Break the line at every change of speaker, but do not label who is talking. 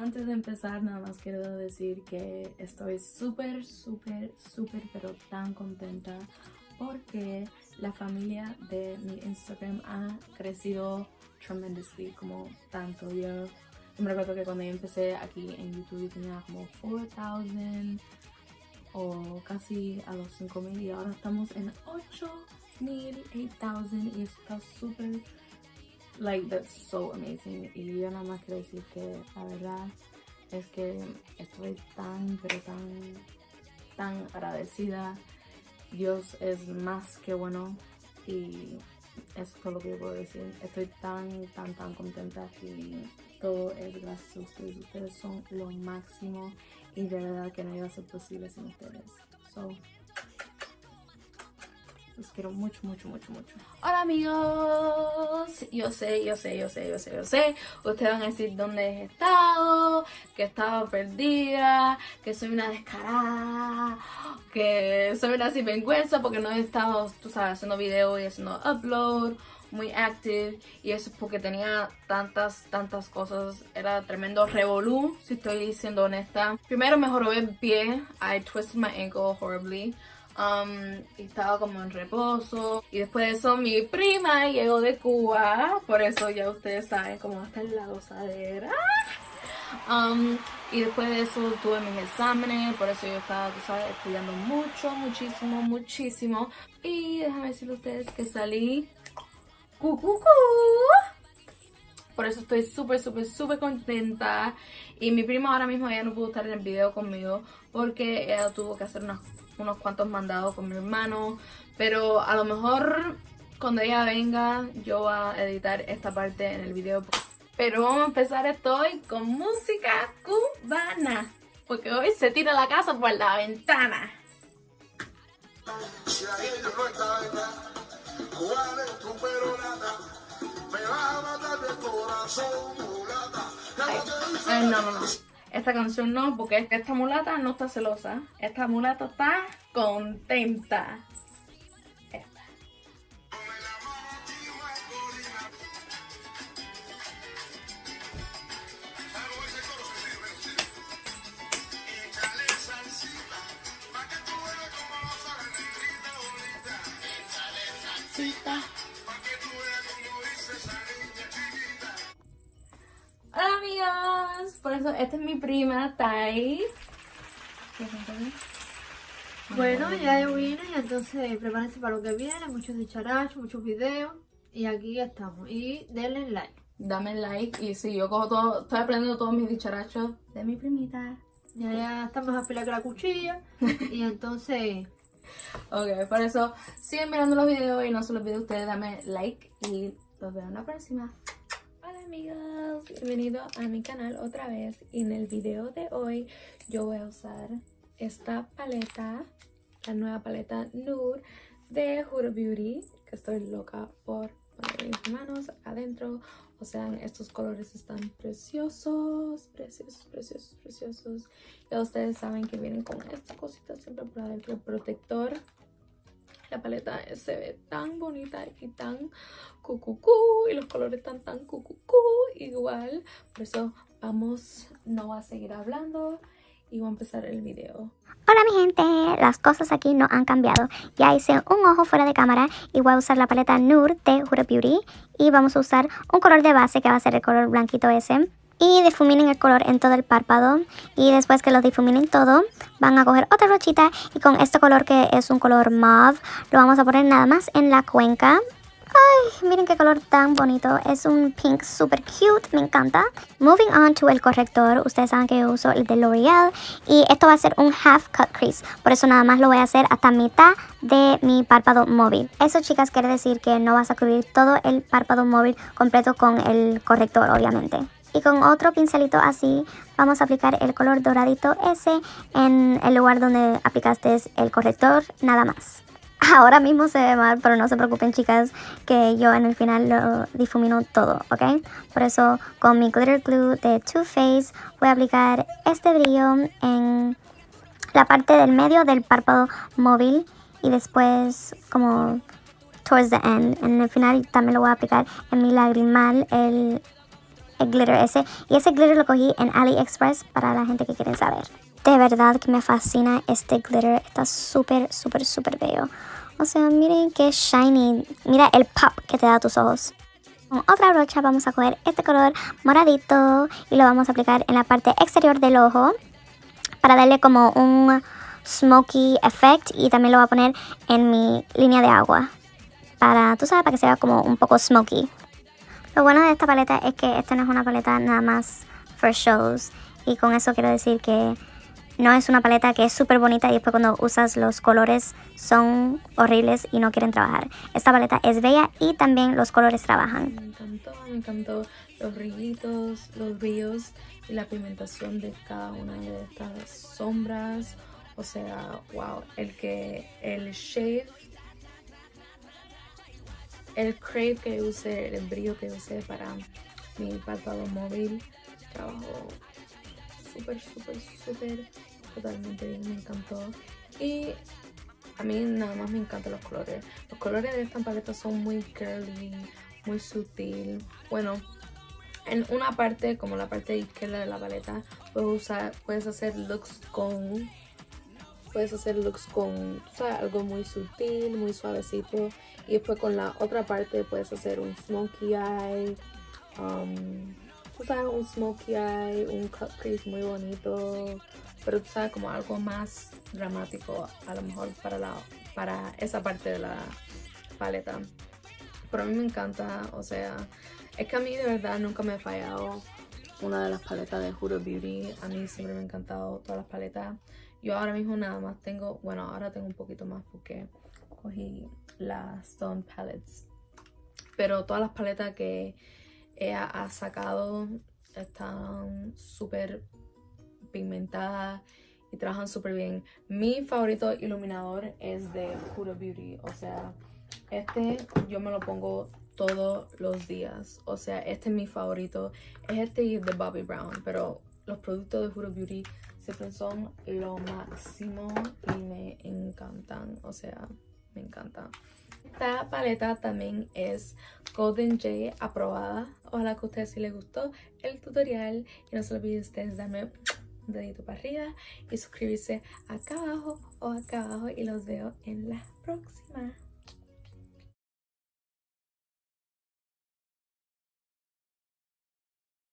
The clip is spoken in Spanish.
Antes de empezar, nada más quiero decir que estoy súper, súper, súper, pero tan contenta porque la familia de mi Instagram ha crecido tremendously, como tanto. Yo, me recuerdo que cuando yo empecé aquí en YouTube tenía como 4,000 o casi a los 5,000 y ahora estamos en 8,000, 8,000 y está súper like that's so amazing. Y yo nada más quiero decir que la verdad es que estoy tan pero tan tan agradecida. Dios es más que bueno y eso es todo lo que yo puedo decir. Estoy tan tan tan contenta y todo es gracias a ustedes. Ustedes son lo máximo y de verdad que no iba a ser posible sin ustedes. So los quiero mucho, mucho, mucho, mucho. Hola amigos. Yo sé, yo sé, yo sé, yo sé, yo sé. Ustedes van a decir dónde he estado, que he estado perdida, que soy una descarada, que soy una sinvergüenza porque no he estado, tú sabes, haciendo videos y haciendo upload muy active y eso es porque tenía tantas, tantas cosas. Era tremendo revolú, si estoy siendo honesta. Primero me jorobé el pie. I twisted my ankle horribly. Um, estaba como en reposo. Y después de eso mi prima llegó de Cuba. Por eso ya ustedes saben cómo está en la gozadera. Um, y después de eso tuve mis exámenes. Por eso yo estaba sabes, estudiando mucho muchísimo muchísimo. Y déjame decirles a ustedes que salí cu, por eso estoy súper, súper, súper contenta. Y mi prima ahora mismo ya no pudo estar en el video conmigo porque ella tuvo que hacer unas unos cuantos mandados con mi hermano. Pero a lo mejor cuando ella venga yo voy a editar esta parte en el video. Pero vamos a empezar esto hoy con música cubana. Porque hoy se tira la casa por la ventana. Ay, no, no, no. Esta canción no, porque esta mulata no está celosa. Esta mulata está contenta. Esta. Por eso esta es mi prima, Tai.
Bueno, ya yo vine y entonces prepárense para lo que viene, muchos dicharachos, muchos videos. Y aquí estamos. Y denle like.
Dame like y si yo cojo todo, estoy aprendiendo todos mis dicharachos de mi primita.
Ya, ya estamos afilados que la cuchilla. y entonces...
Ok, por eso siguen mirando los videos y no se los olviden ustedes, dame like y los veo en la próxima amigos, bienvenido a mi canal otra vez. Y en el video de hoy yo voy a usar esta paleta, la nueva paleta Nude de Huda Beauty que estoy loca por poner mis manos adentro. O sea, estos colores están preciosos, preciosos, preciosos, preciosos. Ya ustedes saben que vienen con esta cosita siempre por adentro, protector paleta se ve tan bonita y tan cucucú y los colores están tan cucucú igual. Por eso vamos, no a seguir hablando y voy a empezar el video.
Hola mi gente, las cosas aquí no han cambiado. Ya hice un ojo fuera de cámara y voy a usar la paleta Nude de Huda Beauty. Y vamos a usar un color de base que va a ser el color blanquito ese y difuminen el color en todo el párpado y después que lo difuminen todo van a coger otra brochita y con este color que es un color mauve lo vamos a poner nada más en la cuenca Ay, miren qué color tan bonito. Es un pink super cute, me encanta. Moving on to el corrector. Ustedes saben que yo uso el de L'Oreal. Y esto va a ser un half cut crease. Por eso nada más lo voy a hacer hasta mitad de mi párpado móvil. Eso, chicas, quiere decir que no vas a cubrir todo el párpado móvil completo con el corrector, obviamente. Y con otro pincelito así vamos a aplicar el color doradito ese en el lugar donde aplicaste el corrector, nada más. Ahora mismo se ve mal, pero no se preocupen chicas que yo en el final lo difumino todo, ¿ok? Por eso con mi glitter glue de Too Faced voy a aplicar este brillo en la parte del medio del párpado móvil y después como towards the end. En el final también lo voy a aplicar en mi lagrimal el el glitter ese. Y ese glitter lo cogí en AliExpress para la gente que quiere saber. De verdad que me fascina este glitter. Está súper, súper, súper bello. O sea, miren qué shiny. Mira el pop que te da a tus ojos. Con otra brocha vamos a coger este color moradito y lo vamos a aplicar en la parte exterior del ojo para darle como un smoky effect y también lo voy a poner en mi línea de agua para, tú sabes, para que sea como un poco smoky. Lo bueno de esta paleta es que esta no es una paleta nada más for shows y con eso quiero decir que no es una paleta que es súper bonita y después cuando usas los colores son horribles y no quieren trabajar. Esta paleta es bella y también los colores trabajan.
Me encantó, me encantó los brillitos, los brillos y la pigmentación de cada una de estas sombras. O sea, wow, el que el shade, el crave que usé, el brillo que usé para mi párpado móvil, trabajó súper, súper, súper, totalmente bien, me encantó. Y a mí nada más me encantan los colores. Los colores de esta paleta son muy girly, muy sutil. Bueno, en una parte, como la parte izquierda de la paleta, puedes, usar, puedes hacer looks con puedes hacer looks con algo muy sutil, muy suavecito. Y después con la otra parte puedes hacer un smokey eye. Um, tú sabes, un smokey eye, un cut crease muy bonito. Pero tú sabes, como algo más dramático a lo mejor para, la, para esa parte de la paleta. Pero a mí me encanta, o sea, es que a mí de verdad nunca me ha fallado una de las paletas de Huda Beauty. A mí siempre me ha encantado todas las paletas. Yo ahora mismo nada más tengo, bueno, ahora tengo un poquito más porque cogí las Stone Palettes. Pero todas las paletas que ella ha sacado están súper pigmentadas y trabajan súper bien. Mi favorito iluminador es de Huda Beauty, o sea, este yo me lo pongo todos los días. O sea, este es mi favorito. Es este de Bobby Brown, pero los productos de Huda Beauty siempre son lo máximo y me encantan. O sea, me encanta. Esta paleta también es Golden J aprobada. Ojalá que a ustedes sí les gustó el tutorial. Y no se olviden ustedes darme un dedito para arriba y suscribirse acá abajo o acá abajo. Y los veo en la próxima.